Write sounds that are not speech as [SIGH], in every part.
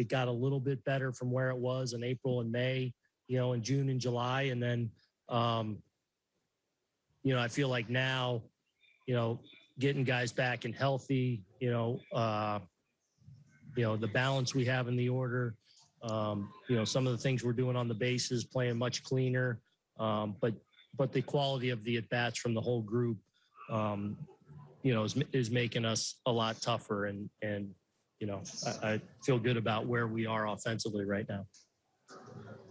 it got a little bit better from where it was in April and May, you know, in June and July. And then, um, you know, I feel like now, you know, getting guys back and healthy, you know, uh, you know, the balance we have in the order, um, you know, some of the things we're doing on the bases, playing much cleaner. Um, but but the quality of the at bats from the whole group, um, you know, is, is making us a lot tougher. And and you know, I, I feel good about where we are offensively right now.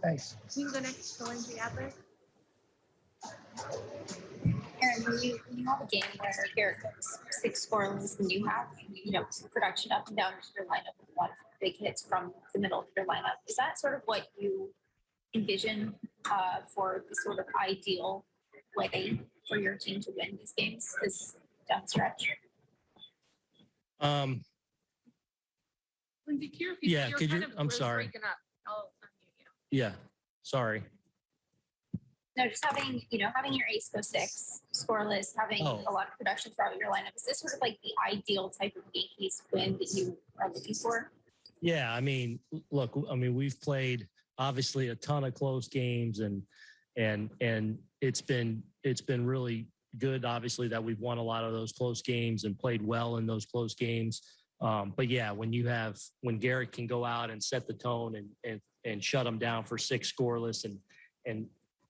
Thanks. We can go next to Lindsey Adler. Aaron, when you, when you have a game where Garrett goes six scoreless and you have, you know, production up and down your lineup, with a lot of big hits from the middle of your lineup, is that sort of what you envision uh, for the sort of ideal way for your team to win these games this down stretch? Um, Lindsey, can you repeat Yeah. You're could you- of- I'm was sorry. breaking up. I'll unmute you. yeah, sorry. No, just having, you know, having your ace go six, scoreless, having Oh. a lot of production throughout your lineup, is this sort of like the ideal type of Yankees win that you are looking for? Yeah, I mean, look, I mean, we've played obviously a ton of close games and and and it's been it's been really good obviously that we've won a lot of those close games and played well in those close games. Um, but yeah, when you have when Garrett can go out and set the tone and and and shut them down for six scoreless and and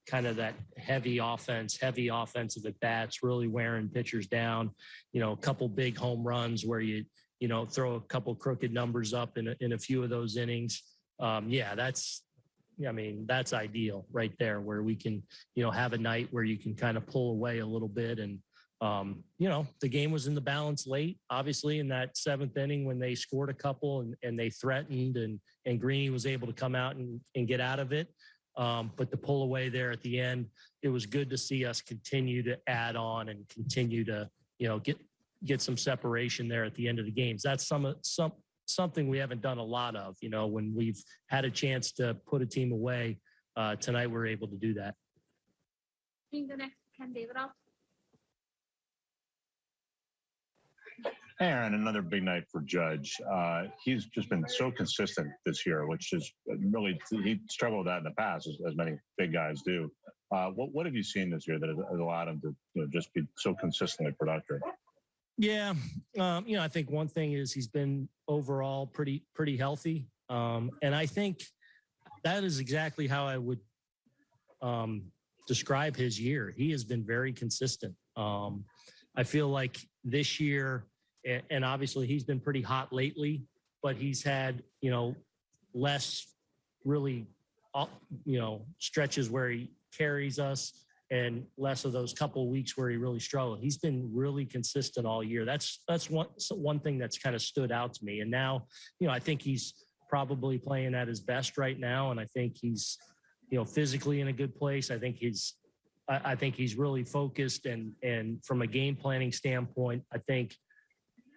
kind of that heavy offense, heavy offensive at bats, really wearing pitchers down. You know, a couple big home runs where you you know, throw a couple crooked numbers up in a, in a few of those innings. Um, yeah, that's, I mean, that's ideal right there where we can, you know, have a night where you can kind of pull away a little bit. And, um, you know, the game was in the balance late, obviously in that seventh inning when they scored a couple and, and they threatened and, and Greeny was able to come out and, and get out of it. Um, but to pull away there at the end, it was good to see us continue to add on and continue to, you know, get, get some separation there at the end of the games. That's some some something we haven't done a lot of. You know, when we've had a chance to put a team away, uh, tonight we're able to do that. Next Ken Davidoff. Aaron, another big night for Judge. Uh, he's just been so consistent this year, which is really he struggled with that in the past, as, as many big guys do. Uh, what what have you seen this year that has allowed him to you know, just be so consistently productive? Yeah, um, you know, I think one thing is he's been overall pretty pretty healthy, um, and I think that is exactly how I would um, describe his year. He has been very consistent. Um, I feel like this year, and obviously he's been pretty hot lately, but he's had you know less really, uh, you know, stretches where he carries us and less of those couple weeks where he really struggled. He's been really consistent all year. That's that's one one thing that's kind of stood out to me. And now, you know, I think he's probably playing at his best right now, and I think he's, you know, physically in a good place. I think he's, I, I think he's really focused and and from a game planning standpoint, I think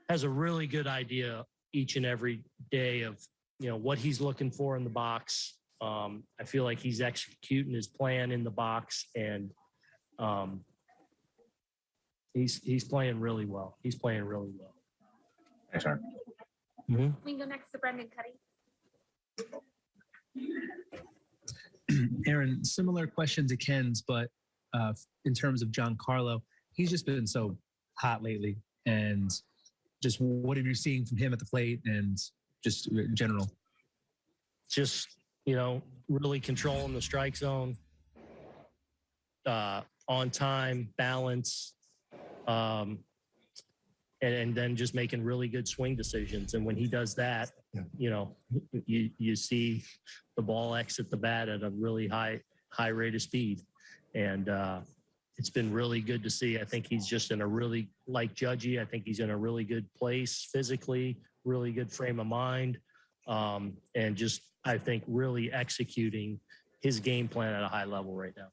has a really good idea each and every day of you know what he's looking for in the box. Um, I feel like he's executing his plan in the box and um, he's he's playing really well. He's playing really well. Thanks, Aaron. We can go next to Brendan Kuty. Aaron, similar question to Ken's, but uh, in terms of Giancarlo, he's just been so hot lately. And just what have you seen from him at the plate and just in general? Just you know, really controlling the strike zone, uh, on time, balance, um, and, and then just making really good swing decisions. And when he does that, you know, you you see the ball exit the bat at a really high high rate of speed, and uh, it's been really good to see. I think he's just in a really like Judgy. I think he's in a really good place physically, really good frame of mind, um, and just I think really executing his game plan at a high level right now.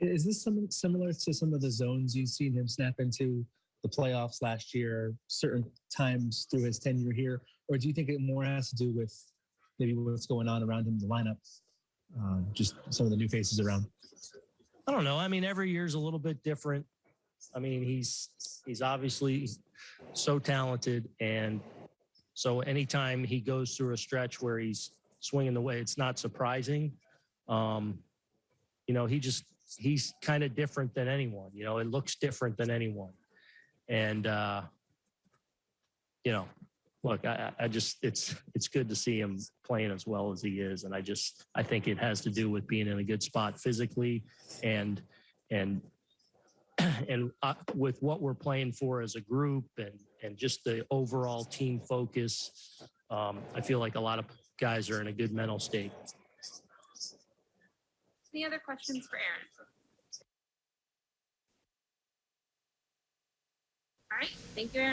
Is this something similar to some of the zones you've seen him snap into the playoffs last year, certain times through his tenure here? Or do you think it more has to do with maybe what's going on around him in the lineup? Uh, just some of the new faces around. I don't know. I mean, every year's a little bit different. I mean, he's he's obviously so talented, and So anytime he goes through a stretch where he's swinging the way, it's not surprising. Um, you know, he just he's kind of different than anyone. You know, it looks different than anyone, and uh, you know, look, I, I just it's it's good to see him playing as well as he is, and I just I think it has to do with being in a good spot physically, and and [CLEARS THROAT] and uh, with what we're playing for as a group, and and just the overall team focus, um, I feel like a lot of guys are in a good mental state. Any other questions for Aaron? All right, thank you, Aaron.